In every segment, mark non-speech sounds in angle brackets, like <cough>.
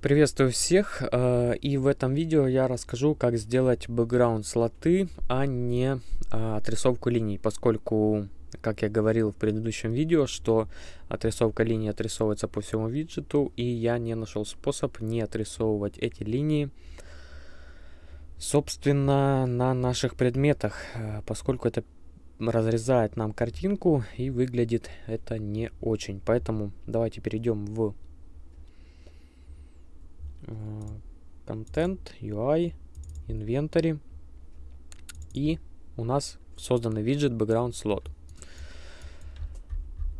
Приветствую всех, э, и в этом видео я расскажу, как сделать бэкграунд слоты, а не а, отрисовку линий, поскольку, как я говорил в предыдущем видео, что отрисовка линий отрисовывается по всему виджету, и я не нашел способ не отрисовывать эти линии, собственно, на наших предметах, э, поскольку это разрезает нам картинку и выглядит это не очень. Поэтому давайте перейдем в контент, UI, инвентарь. И у нас созданный виджет background slot.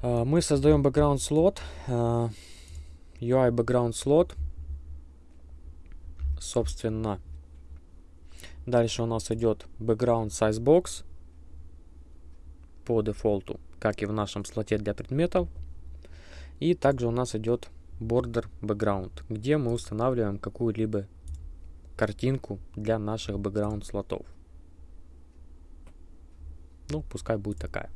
А, мы создаем background slot, а, UI background slot. Собственно, дальше у нас идет background size box по дефолту, как и в нашем слоте для предметов. И также у нас идет border background, где мы устанавливаем какую-либо картинку для наших background слотов. Ну, пускай будет такая.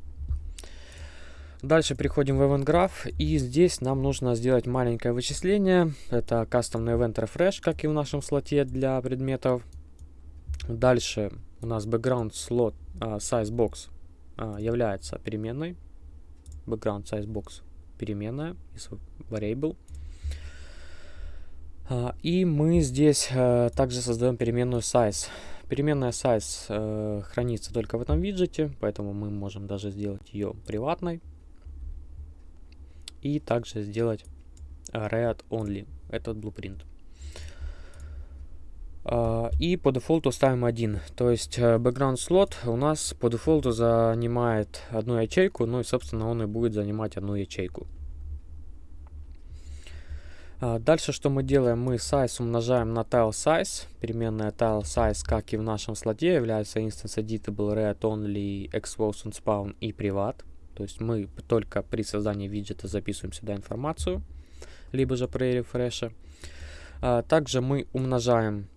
Дальше переходим в Event Graph, и здесь нам нужно сделать маленькое вычисление. Это кастомный Event Refresh, как и в нашем слоте для предметов. Дальше у нас background slot uh, size box uh, является переменной. Background size box переменная, variable. А, и мы здесь э, также создаем переменную size. Переменная size э, хранится только в этом виджете, поэтому мы можем даже сделать ее приватной. И также сделать read only, этот blueprint. А, и по дефолту ставим один. То есть э, background слот у нас по дефолту занимает одну ячейку, ну и собственно он и будет занимать одну ячейку. А, дальше что мы делаем? Мы size умножаем на tile size. Переменная tile size, как и в нашем слоте, является instance editable, read only, expose and spawn и privat. То есть мы только при создании виджета записываем сюда информацию, либо же при рефреше. А, также мы умножаем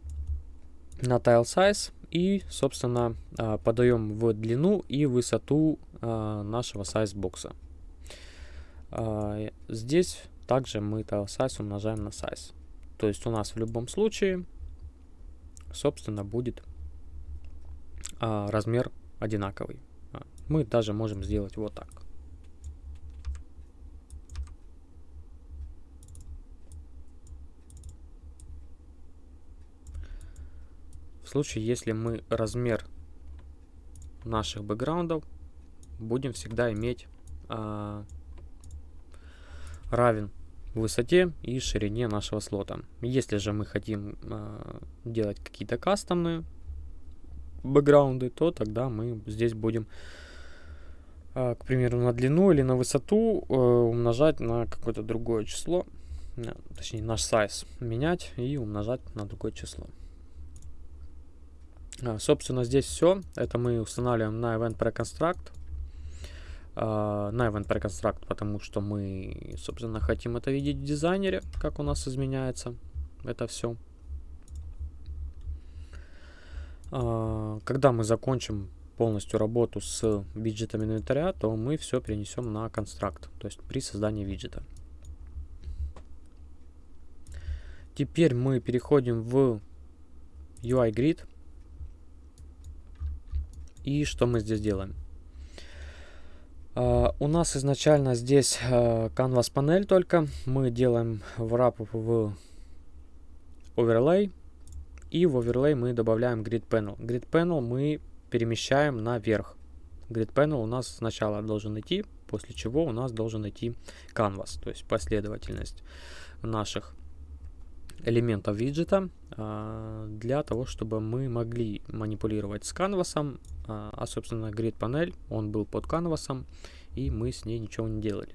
на tile size и, собственно, а, подаем в длину и высоту нашего size бокса. Здесь также мы это size умножаем на size. То есть у нас в любом случае, собственно, будет а, размер одинаковый. А, мы даже можем сделать вот так. В случае, если мы размер наших бэкграундов будем всегда иметь а, равен высоте и ширине нашего слота. Если же мы хотим э, делать какие-то кастомные бэкграунды, то тогда мы здесь будем, э, к примеру, на длину или на высоту э, умножать на какое-то другое число, э, точнее наш size менять и умножать на другое число. Э, собственно, здесь все. Это мы устанавливаем на Event Preconstruct на Event Preconstruct, потому что мы, собственно, хотим это видеть в дизайнере, как у нас изменяется это все. Э, когда мы закончим полностью работу с виджетом инвентаря, то мы все перенесем на констракт, то есть при создании виджета. Теперь мы переходим в UI Grid. И что мы здесь делаем? Uh, у нас изначально здесь uh, Canvas панель только. Мы делаем wrap в Overlay. И в Overlay мы добавляем Grid Panel. Grid Panel мы перемещаем наверх. Grid Panel у нас сначала должен идти, после чего у нас должен идти Canvas. То есть последовательность наших элементов виджета э, для того, чтобы мы могли манипулировать с канвасом, а собственно grid панель, он был под канвасом, и мы с ней ничего не делали.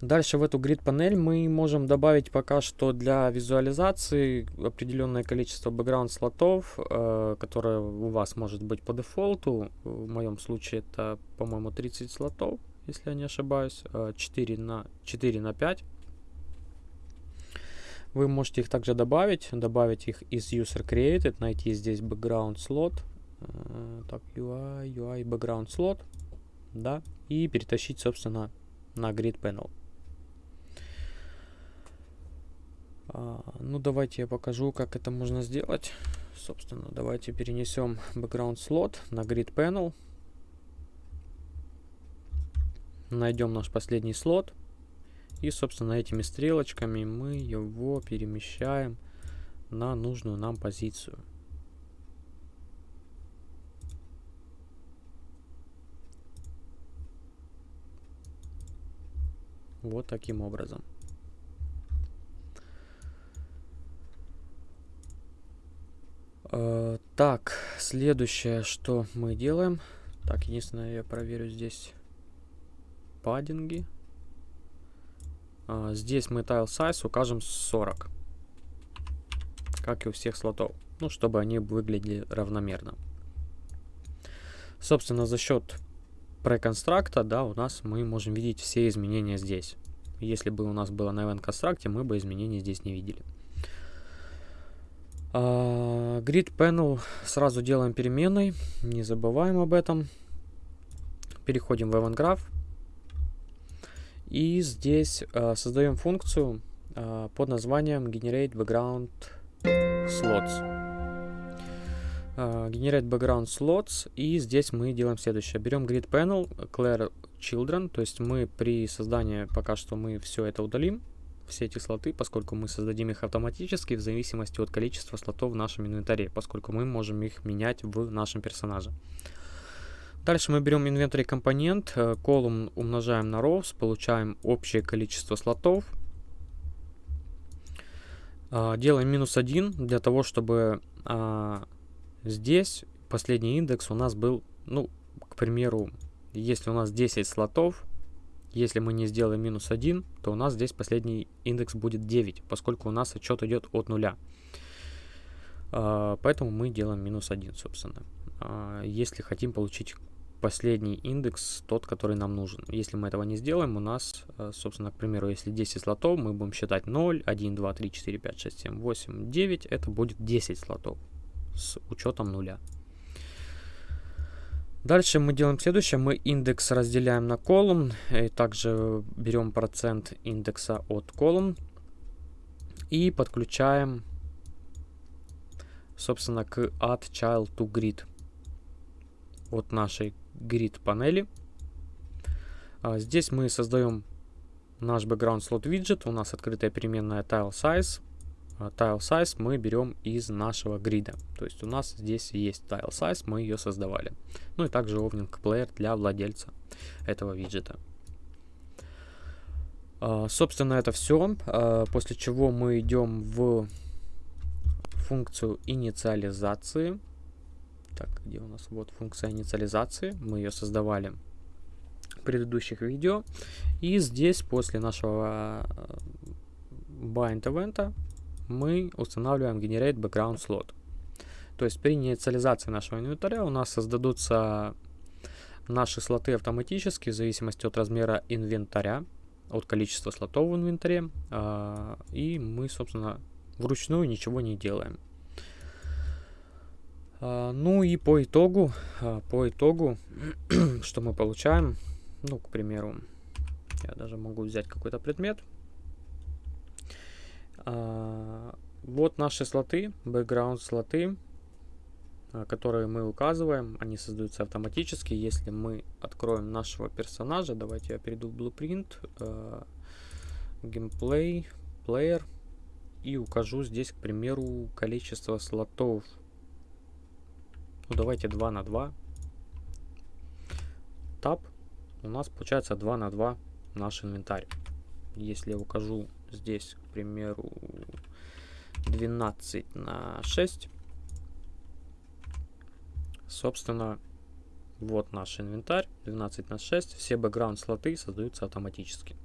Дальше в эту grid панель мы можем добавить пока что для визуализации определенное количество background слотов, э, которое у вас может быть по дефолту. В моем случае это, по-моему, 30 слотов, если я не ошибаюсь, 4 на, 4 на 5. Вы можете их также добавить, добавить их из user created, найти здесь background slot, э, так, UI, UI background slot, да, и перетащить, собственно, на grid panel. А, ну, давайте я покажу, как это можно сделать. Собственно, давайте перенесем background slot на grid panel. Найдем наш последний слот. И, собственно, этими стрелочками мы его перемещаем на нужную нам позицию. Вот таким образом. Э, так, следующее, что мы делаем. Так, единственное, я проверю здесь паддинги. А, здесь мы tile size укажем 40. Как и у всех слотов. Ну, чтобы они выглядели равномерно. Собственно, за счет преконстракта, да, у нас мы можем видеть все изменения здесь. Если бы у нас было на event констракте, мы бы изменений здесь не видели. Uh, grid panel сразу делаем переменной, не забываем об этом. Переходим в event graph. И здесь uh, создаем функцию uh, под названием generate background slots. Generate background slots. И здесь мы делаем следующее. Берем grid panel, clear children. То есть мы при создании пока что мы все это удалим все эти слоты, поскольку мы создадим их автоматически в зависимости от количества слотов в нашем инвентаре, поскольку мы можем их менять в нашем персонаже. Дальше мы берем инвентарь компонент, колумн э, умножаем на rows, получаем общее количество слотов. А, делаем минус 1 для того, чтобы здесь последний индекс у нас был, ну, к примеру, если у нас 10 слотов, если мы не сделаем минус 1, то у нас здесь последний индекс будет 9, поскольку у нас отчет идет от нуля. А, поэтому мы делаем минус 1, собственно. А, если хотим получить последний индекс, тот, который нам нужен. Если мы этого не сделаем, у нас, а, собственно, к примеру, если 10 слотов, мы будем считать 0, 1, 2, 3, 4, 5, 6, 7, 8, 9. Это будет 10 слотов с учетом нуля. Дальше мы делаем следующее. Мы индекс разделяем на колумн. И также берем процент индекса от колумн. И подключаем, собственно, к add child to grid от нашей grid панели. А здесь мы создаем наш background slot widget. У нас открытая переменная tile size. А, tile size мы берем из нашего грида. То есть у нас здесь есть tile size, мы ее создавали. Ну и также Ovning Player для владельца этого виджета. Uh, собственно, это все. А, после чего мы идем в функцию инициализации. Так, где у нас? Вот функция инициализации. Мы ее создавали в предыдущих видео. И здесь после нашего bind event мы устанавливаем Generate Background Slot. То есть при инициализации нашего инвентаря у нас создадутся наши слоты автоматически в зависимости от размера инвентаря, от количества слотов в инвентаре. А, и мы, собственно, вручную ничего не делаем. А, ну и по итогу, а, по итогу, <clears throat> что мы получаем, ну, к примеру, я даже могу взять какой-то предмет, вот наши слоты, background слоты, а, которые мы указываем, они создаются автоматически. Если мы откроем нашего персонажа, давайте я перейду в Blueprint, uh, Gameplay, Player, и укажу здесь, к примеру, количество слотов. Ну, давайте 2 на 2. Tab. У нас получается 2 на 2 наш инвентарь. Если я укажу здесь, к примеру, 12 на 6. Собственно, вот наш инвентарь, 12 на 6. Все бэкграунд слоты создаются автоматически.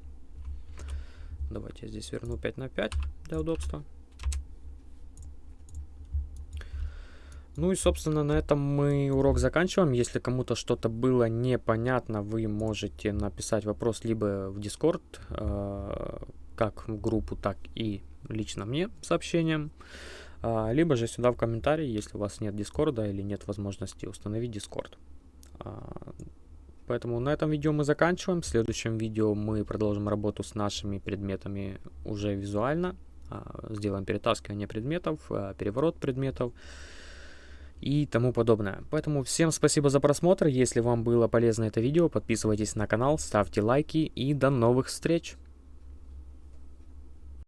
Давайте я здесь верну 5 на 5 для удобства. Ну и, собственно, на этом мы урок заканчиваем. Если кому-то что-то было непонятно, вы можете написать вопрос либо в Discord, э, как в группу, так и лично мне сообщением, а, либо же сюда в комментарии, если у вас нет дискорда или нет возможности установить дискорд. А, поэтому на этом видео мы заканчиваем. В следующем видео мы продолжим работу с нашими предметами уже визуально. а, сделаем перетаскивание предметов, переворот предметов и тому подобное. Поэтому всем спасибо за просмотр. Если вам было полезно это видео, подписывайтесь на канал, ставьте лайки и до новых встреч!